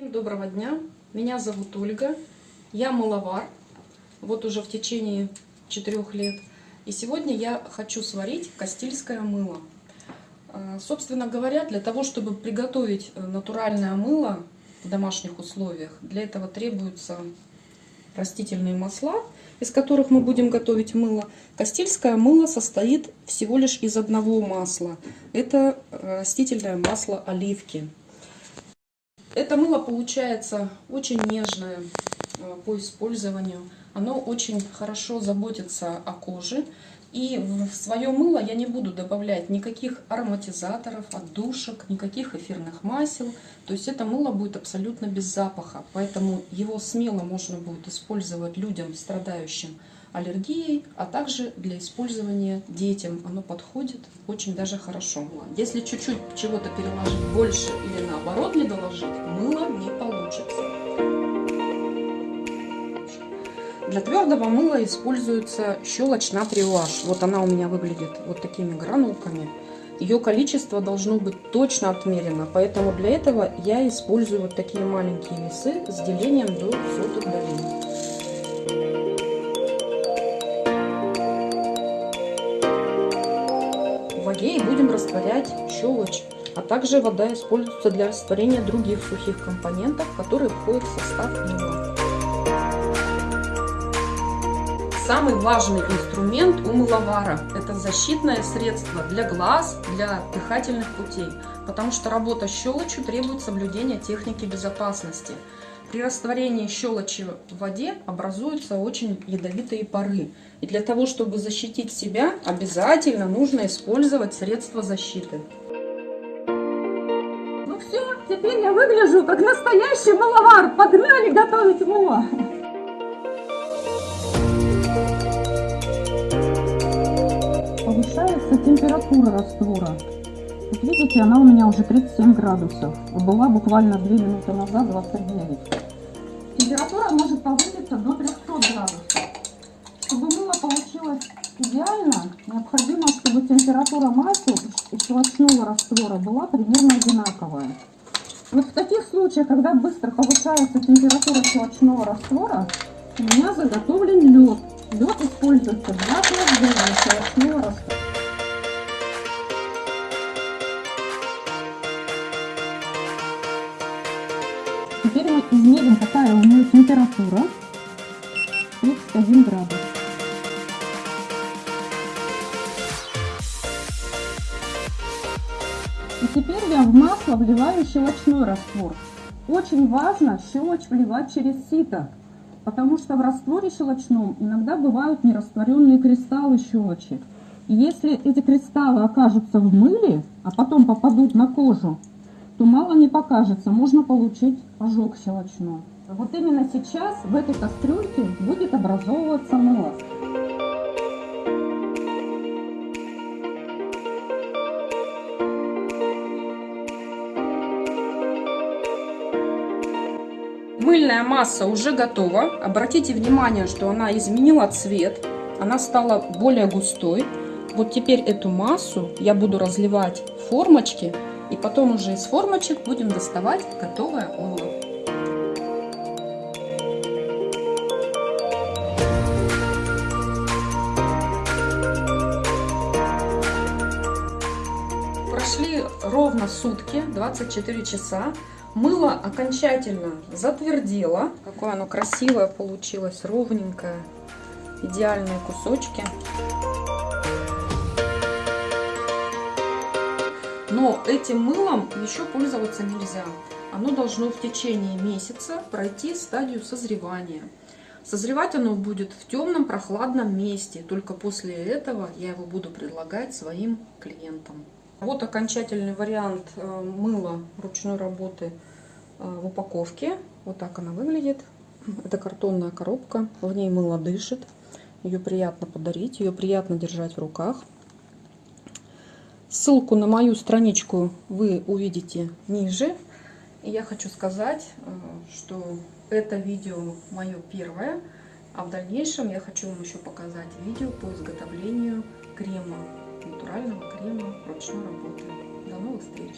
Доброго дня, меня зовут Ольга, я маловар, вот уже в течение четырех лет. И сегодня я хочу сварить кастильское мыло. Э, Собственно говоря, для того, чтобы приготовить э, натуральное мыло в домашних условиях, для этого требуются растительные масла, из которых мы будем готовить мыло. Кастильское мыло состоит всего лишь из одного масла. Это э, растительное масло оливки. Это мыло получается очень нежное э, по использованию. Оно очень хорошо заботится о коже. И в свое мыло я не буду добавлять никаких ароматизаторов, отдушек, никаких эфирных масел. То есть это мыло будет абсолютно без запаха. Поэтому его смело можно будет использовать людям, страдающим аллергией, а также для использования детям. Оно подходит очень даже хорошо. Если чуть-чуть чего-то переложить больше или наоборот не доложить, мыло не получится. Для твердого мыла используется щелочь натрий OH. Вот она у меня выглядит вот такими гранулками. Ее количество должно быть точно отмерено, поэтому для этого я использую вот такие маленькие весы с делением до сотых долей. И будем растворять щелочь, а также вода используется для растворения других сухих компонентов, которые входят в состав мыла. Самый важный инструмент у мыловара – это защитное средство для глаз, для дыхательных путей, потому что работа с щелочью требует соблюдения техники безопасности. При растворении щелочи в воде образуются очень ядовитые пары. И для того, чтобы защитить себя, обязательно нужно использовать средства защиты. Ну все, теперь я выгляжу как настоящий маловар. Погнали готовить мыло. Повышается температура раствора. Вот видите, она у меня уже 37 градусов. Была буквально 2 минуты назад 29. Температура может повыситься до 300 градусов. Чтобы мыло получилось идеально, необходимо, чтобы температура масла и щелочного раствора была примерно одинаковая. Вот в таких случаях, когда быстро повышается температура щелочного раствора, у меня заготовлен лед. Лед используется для охлаждения щелочного Теперь мы измерим, какая у нее температура. 31 градус. И теперь я в масло вливаю щелочной раствор. Очень важно щелочь вливать через сито, потому что в растворе щелочном иногда бывают нерастворенные кристаллы щелочи. И если эти кристаллы окажутся в мыле, а потом попадут на кожу, то мало не покажется, можно получить ожог щелочной. Вот именно сейчас в этой кастрюльке будет образовываться мыло. Мыльная масса уже готова. Обратите внимание, что она изменила цвет. Она стала более густой. Вот теперь эту массу я буду разливать в формочки. И потом уже из формочек будем доставать готовое мыло. Прошли ровно сутки, 24 часа. Мыло окончательно затвердело. Какое оно красивое получилось, ровненькое. Идеальные кусочки. Но этим мылом еще пользоваться нельзя. Оно должно в течение месяца пройти стадию созревания. Созревать оно будет в темном прохладном месте. Только после этого я его буду предлагать своим клиентам. Вот окончательный вариант э, мыла ручной работы э, в упаковке. Вот так она выглядит. Это картонная коробка. В ней мыло дышит. Ее приятно подарить, ее приятно держать в руках. Ссылку на мою страничку вы увидите ниже. И я хочу сказать, э, что это видео мое первое. А в дальнейшем я хочу вам еще показать видео по изготовлению крема натурального крема ручной работы. До новых встреч!